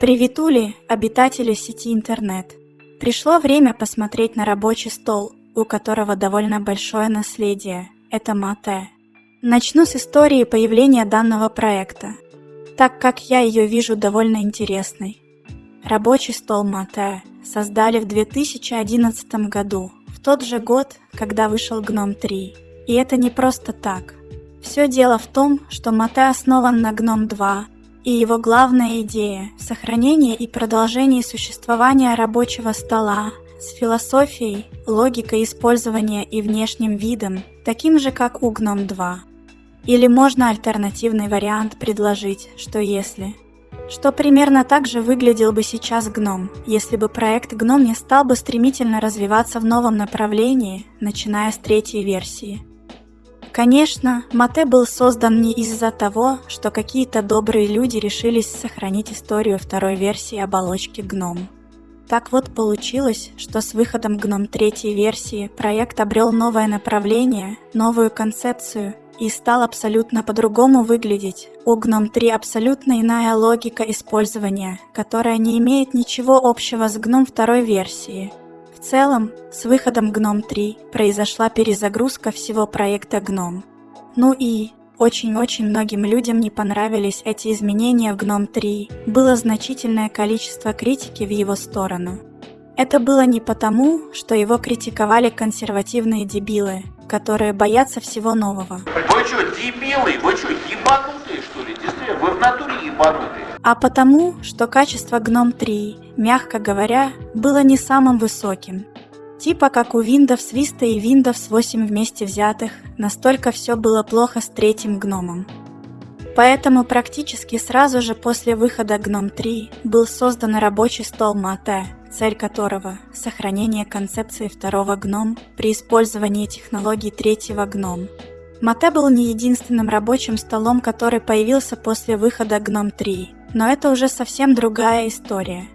Приветули, обитатели сети интернет. Пришло время посмотреть на рабочий стол, у которого довольно большое наследие. Это Мате. Начну с истории появления данного проекта, так как я ее вижу довольно интересной. Рабочий стол Мате создали в 2011 году, в тот же год, когда вышел Гном 3. И это не просто так. Все дело в том, что Мате основан на Гном 2, и его главная идея – сохранение и продолжение существования рабочего стола с философией, логикой использования и внешним видом, таким же, как у Гном 2. Или можно альтернативный вариант предложить, что если. Что примерно так же выглядел бы сейчас Гном, если бы проект Гном не стал бы стремительно развиваться в новом направлении, начиная с третьей версии – Конечно, Мате был создан не из-за того, что какие-то добрые люди решились сохранить историю второй версии оболочки Гном. Так вот получилось, что с выходом Гном третьей версии проект обрел новое направление, новую концепцию и стал абсолютно по-другому выглядеть. У Гном 3 абсолютно иная логика использования, которая не имеет ничего общего с Гном второй версии – в целом, с выходом GNOME 3 произошла перезагрузка всего проекта GNOME. Ну и очень-очень многим людям не понравились эти изменения в GNOME 3, было значительное количество критики в его сторону. Это было не потому, что его критиковали консервативные дебилы, которые боятся всего нового. Вы что, дебилы? Вы что, ебанутые вы в натуре ебанутые а потому, что качество GNOME 3, мягко говоря, было не самым высоким. Типа как у Windows Vista и Windows 8 вместе взятых, настолько все было плохо с третьим гномом. Поэтому практически сразу же после выхода GNOME 3 был создан рабочий стол Mate, цель которого – сохранение концепции второго GNOME при использовании технологий третьего GNOME. Mate был не единственным рабочим столом, который появился после выхода GNOME 3. Но это уже совсем другая история.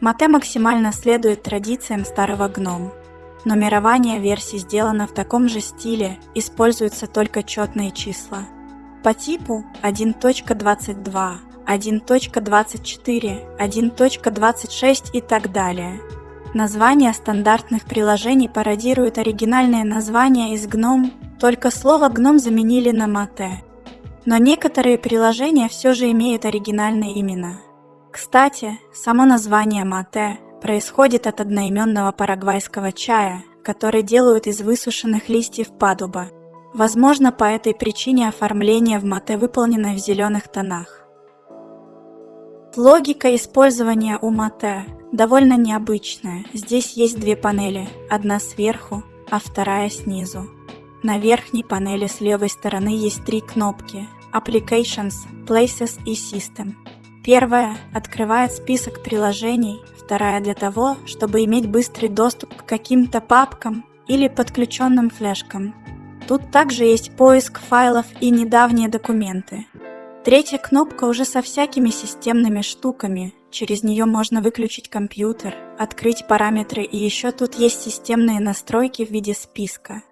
Мате максимально следует традициям старого гном. Нумерование версий сделано в таком же стиле, используются только четные числа. По типу 1.22, 1.24, 1.26 и так далее. Названия стандартных приложений пародируют оригинальные названия из GNOME, только слово GNOME заменили на Mate. Но некоторые приложения все же имеют оригинальные имена. Кстати, само название мате происходит от одноименного парагвайского чая, который делают из высушенных листьев падуба. Возможно, по этой причине оформление в мате выполнено в зеленых тонах. Логика использования у мате довольно необычная. Здесь есть две панели, одна сверху, а вторая снизу. На верхней панели с левой стороны есть три кнопки Applications, Places и System. Первая открывает список приложений, вторая для того, чтобы иметь быстрый доступ к каким-то папкам или подключенным флешкам. Тут также есть поиск файлов и недавние документы. Третья кнопка уже со всякими системными штуками. Через нее можно выключить компьютер, открыть параметры и еще тут есть системные настройки в виде списка.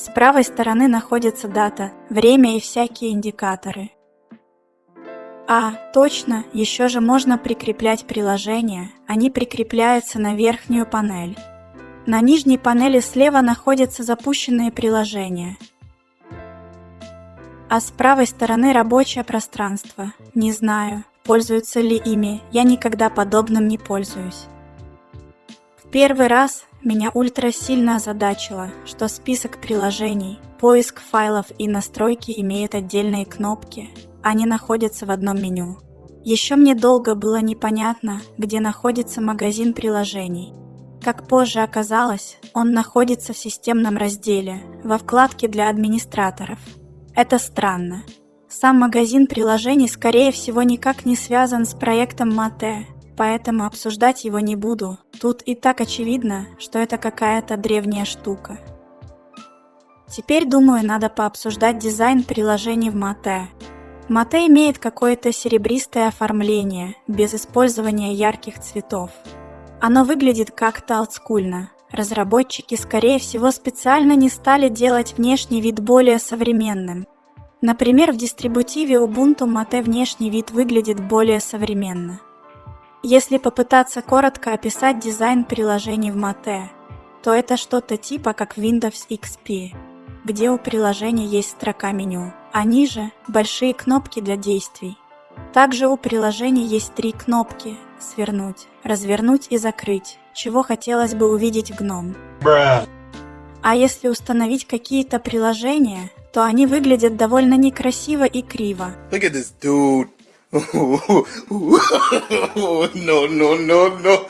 С правой стороны находится дата, время и всякие индикаторы. А, точно, еще же можно прикреплять приложения, они прикрепляются на верхнюю панель. На нижней панели слева находятся запущенные приложения. А с правой стороны рабочее пространство. Не знаю, пользуются ли ими, я никогда подобным не пользуюсь. В первый раз меня ультра сильно озадачило, что список приложений, поиск файлов и настройки имеют отдельные кнопки, они находятся в одном меню. Еще мне долго было непонятно, где находится магазин приложений. Как позже оказалось, он находится в системном разделе, во вкладке для администраторов. Это странно. Сам магазин приложений скорее всего никак не связан с проектом Mate, поэтому обсуждать его не буду. Тут и так очевидно, что это какая-то древняя штука. Теперь, думаю, надо пообсуждать дизайн приложений в Mate. Mate имеет какое-то серебристое оформление, без использования ярких цветов. Оно выглядит как-то олдскульно. Разработчики, скорее всего, специально не стали делать внешний вид более современным. Например, в дистрибутиве Ubuntu Mate внешний вид выглядит более современно. Если попытаться коротко описать дизайн приложений в Mate, то это что-то типа как Windows XP, где у приложения есть строка меню, а ниже – большие кнопки для действий. Также у приложения есть три кнопки – свернуть, развернуть и закрыть, чего хотелось бы увидеть в гном. А если установить какие-то приложения, то они выглядят довольно некрасиво и криво. Look at this dude. No, no, no, no.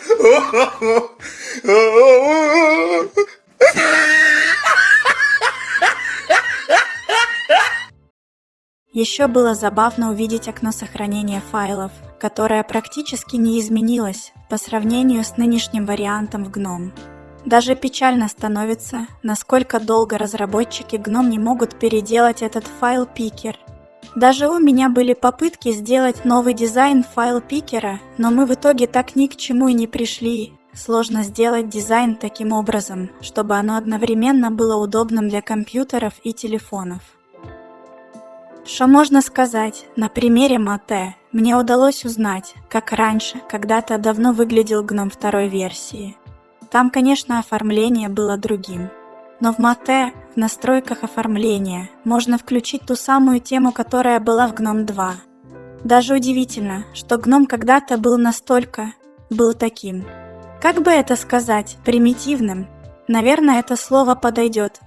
Еще было забавно увидеть окно сохранения файлов, которое практически не изменилось по сравнению с нынешним вариантом в GNOME. Даже печально становится, насколько долго разработчики GNOME не могут переделать этот файл-пикер. Даже у меня были попытки сделать новый дизайн файл-пикера, но мы в итоге так ни к чему и не пришли. Сложно сделать дизайн таким образом, чтобы оно одновременно было удобным для компьютеров и телефонов. Что можно сказать? На примере Мате мне удалось узнать, как раньше, когда-то давно выглядел гном второй версии. Там, конечно, оформление было другим. Но в Мате, в настройках оформления, можно включить ту самую тему, которая была в Гном 2. Даже удивительно, что Гном когда-то был настолько... был таким. Как бы это сказать, примитивным? Наверное, это слово подойдет.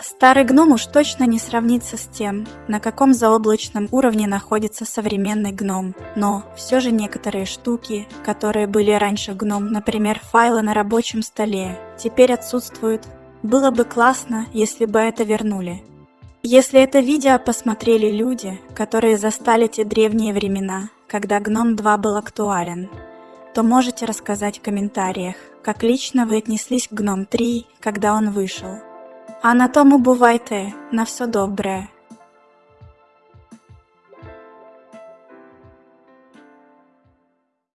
Старый гном уж точно не сравнится с тем, на каком заоблачном уровне находится современный гном. Но все же некоторые штуки, которые были раньше гном, например, файлы на рабочем столе, теперь отсутствуют. Было бы классно, если бы это вернули. Если это видео посмотрели люди, которые застали те древние времена, когда Гном 2 был актуален, то можете рассказать в комментариях, как лично вы отнеслись к Гном 3, когда он вышел. А на тому бувайте, на все добре.